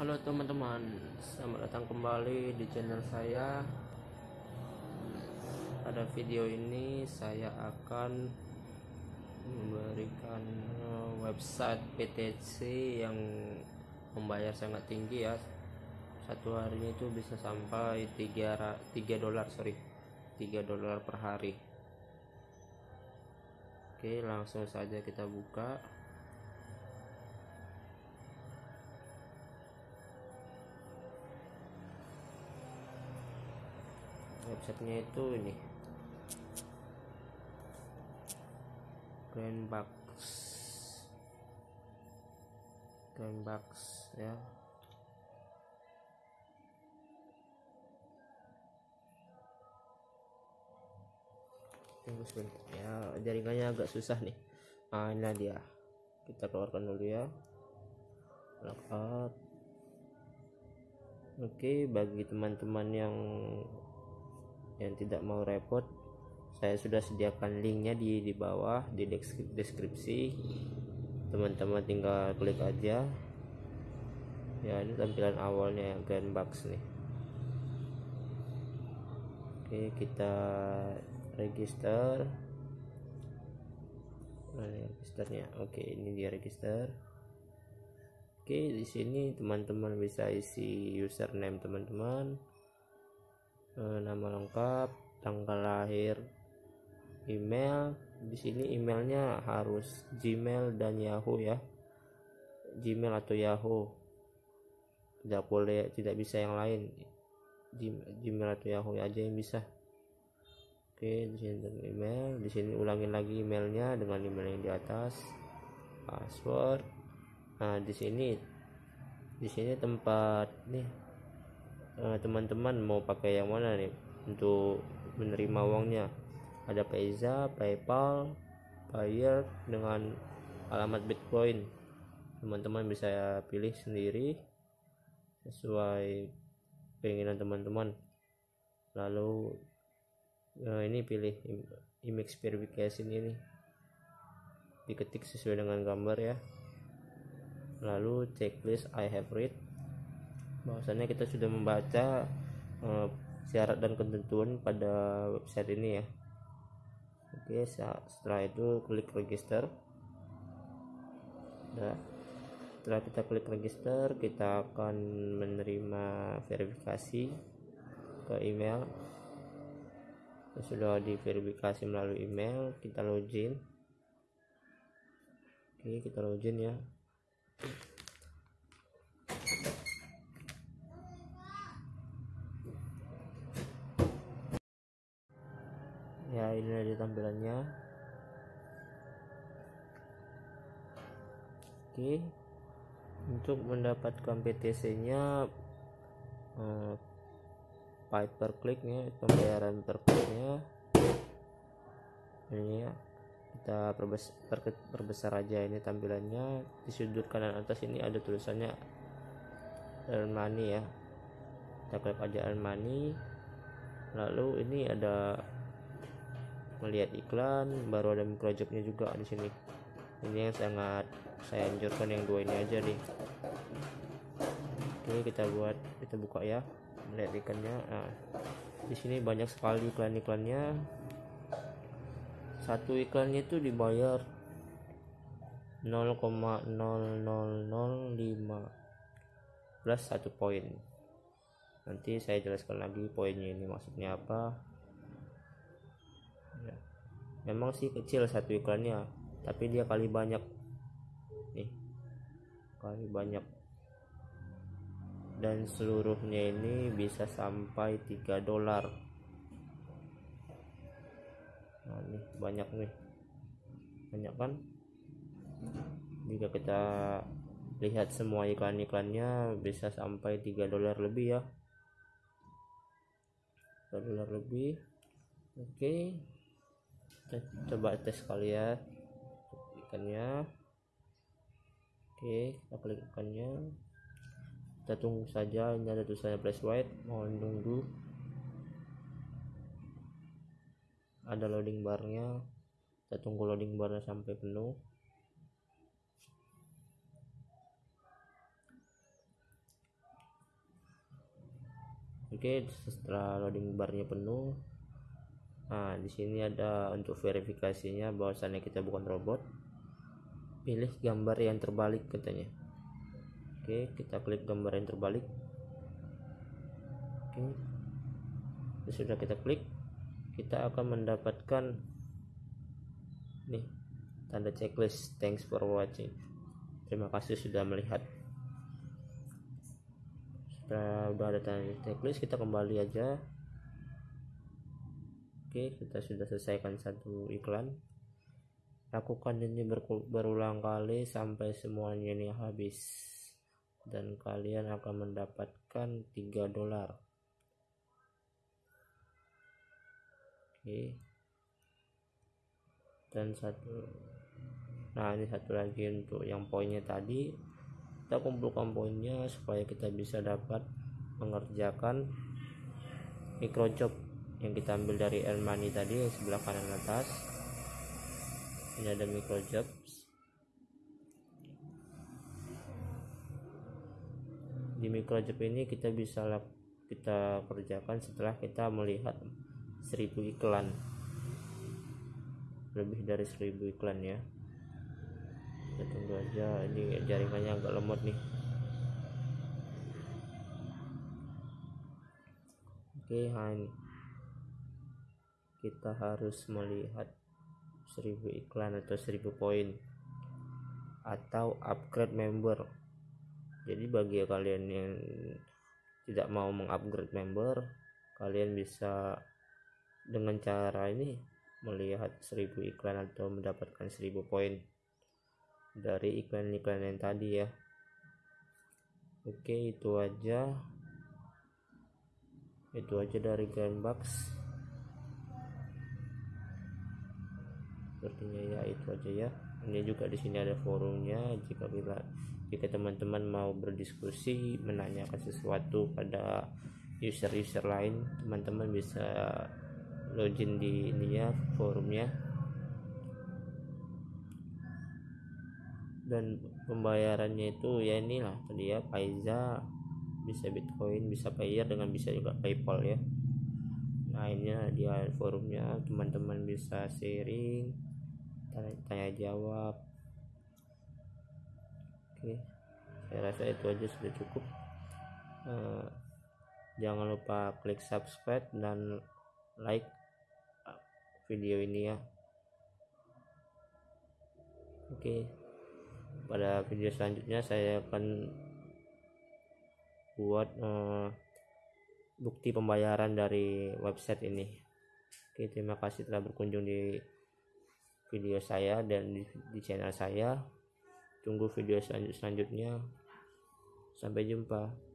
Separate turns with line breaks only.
Halo teman-teman, selamat datang kembali di channel saya. Pada video ini saya akan memberikan eh, website PTC yang membayar sangat tinggi ya. Satu harinya itu bisa sampai 3 3 dolar, sorry. 3 dolar per hari. Oke, langsung saja kita buka. Websitenya itu ini. Grandbox Grandbox ya. Tunggu sebentar ya. Jaringannya agak susah nih. Nah ini dia. Kita keluarkan dulu ya. Lockout. Oke bagi teman-teman yang yang tidak mau repot saya sudah sediakan linknya di di bawah di deskripsi. Teman-teman tinggal klik aja. Ya ini tampilan awalnya yang grand box nih. Oke kita register. Mana registernya? Oke ini dia register. Oke di sini teman-teman bisa isi username teman-teman nama lengkap tanggal lahir email. Di sini emailnya harus Gmail dan Yahoo ya. Gmail atau Yahoo. Tidak boleh tidak bisa yang lain. Gmail atau Yahoo aja yang bisa. Oke di sini email. Di sini ulangin lagi emailnya dengan email yang di atas. Password. Nah di sini di sini tempat nih eh, teman-teman mau pakai yang mana nih untuk menerima uangnya ada Payza, PayPal, Payer dengan alamat Bitcoin. Teman-teman bisa pilih sendiri sesuai keinginan teman-teman. Lalu nah ini pilih image verification ini. Diketik sesuai dengan gambar ya. Lalu checklist I have read. Bahwasannya kita sudah membaca uh, syarat dan ketentuan pada website ini ya. Oke setelah itu klik register. Nah, setelah kita klik register kita akan menerima verifikasi ke email. Sudah diverifikasi melalui email kita login. Oke kita login ya ya ini ada tampilannya. Oke. Untuk mendapatkan PTC nya eh, per kliknya pembayaran per kliknya ini ya kita perbesar, perbesar aja ini tampilannya. Di sudut kanan atas ini ada tulisannya earn money ya. Kita klik aja earn money lalu ini ada melihat iklan baru ada projectnya juga di sini. Ini yang sangat saya anjurkan yang dua ini aja nih. Oke kita buat kita buka ya. Melihat ikannya. Nah, di sini banyak sekali iklan-iklannya. Satu iklannya itu dibayar 0,0005 plus satu poin. Nanti saya jelaskan lagi poinnya ini maksudnya apa. Memang sih kecil satu iklannya tapi dia kali banyak. Nih kali banyak. Dan seluruhnya ini bisa sampai 3 dolar. Nah nih banyak nih. Banyak kan? Jika kita lihat semua iklan-iklannya bisa sampai 3 dolar lebih ya. 3 dolar lebih. Oke. okay coba tes kali ya ikannya. Oke kita klik ikannya. Kita tunggu saja ini ada tulisannya flash white. Mohon tunggu ada loading barnya. Kita tunggu loading barnya sampai penuh. Oke setelah loading barnya penuh nah di sini ada untuk verifikasinya bahwasannya kita bukan robot. Pilih gambar yang terbalik katanya. Oke kita klik gambar yang terbalik. Oke. Sudah kita klik. Kita akan mendapatkan nih tanda checklist. Thanks for watching. Terima kasih sudah melihat. Setelah udah ada tanda checklist. Kita kembali aja Oke, kita sudah selesaikan satu iklan. Lakukan ini berulang kali sampai semuanya ini habis. Dan kalian akan mendapatkan 3 dolar. Oke. Dan satu Nah, ini satu lagi untuk yang poinnya tadi. Kita kumpulkan poinnya supaya kita bisa dapat mengerjakan micro job yang kita ambil dari earn tadi yang sebelah kanan atas. Ini ada micro jobs di micro job ini kita bisa kita kerjakan setelah kita melihat 1000 iklan. Lebih dari 1000 iklan ya. Kita tunggu aja ini jaringannya agak lemot nih. Oke nah ini kita harus melihat 1000 iklan atau 1000 poin atau upgrade member. Jadi bagi kalian yang tidak mau mengupgrade member kalian bisa dengan cara ini melihat 1000 iklan atau mendapatkan 1000 poin dari iklan-iklan yang tadi ya. Oke itu aja. Itu aja dari Grandbox sepertinya ya itu aja ya. Ini juga di sini ada forumnya. Jika bila jika teman-teman mau berdiskusi menanyakan sesuatu pada user-user lain teman-teman bisa login di ini ya forumnya. Dan pembayarannya itu ya inilah tadi ya Paiza bisa Bitcoin bisa Payer dengan bisa juga PayPal ya. Nah ini dia forumnya. Teman-teman bisa sharing tanya, tanya jawab. Oke saya rasa itu aja sudah cukup. Uh, jangan lupa klik subscribe dan like video ini ya. Oke pada video selanjutnya saya akan buat uh, bukti pembayaran dari website ini. Oke terima kasih telah berkunjung di video saya dan di, di channel saya. Tunggu video selanjutnya sampai jumpa